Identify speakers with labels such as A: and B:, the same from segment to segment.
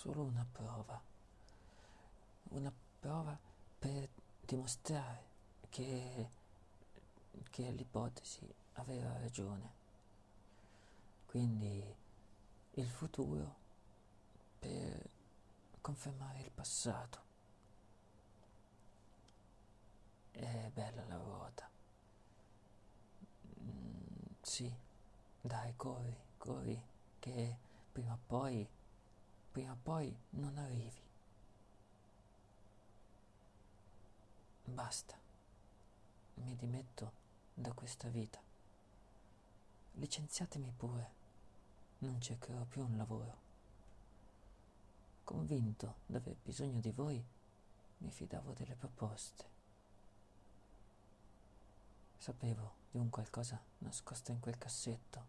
A: solo una prova, una prova per dimostrare che, che l'ipotesi aveva ragione. Quindi il futuro per confermare il passato. È bella la ruota. Mm, sì, dai, corri, corri, che prima o poi, prima o poi non arrivi. Basta, mi dimetto da questa vita. Licenziatemi pure, non cercherò più un lavoro. Convinto d'aver bisogno di voi, mi fidavo delle proposte. Sapevo di un qualcosa nascosto in quel cassetto,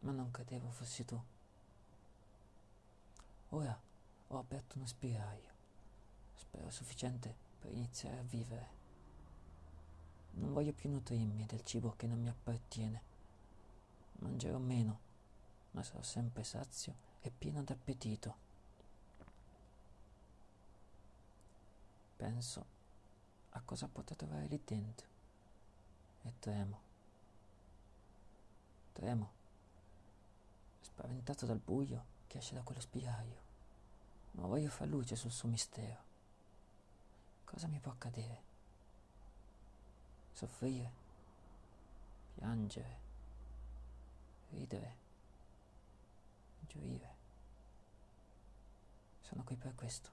A: ma non credevo fossi tu. Ora ho aperto uno spiraglio, spero sufficiente per iniziare a vivere. Non voglio più nutrirmi del cibo che non mi appartiene. Mangerò meno, ma sarò sempre sazio e pieno d'appetito. Penso a cosa potrò trovare lì dentro e tremo. Tremo, spaventato dal buio che esce da quello spiraglio, ma voglio far luce sul suo mistero. Cosa mi può accadere? Soffrire, piangere, ridere, gioire. Sono qui per questo.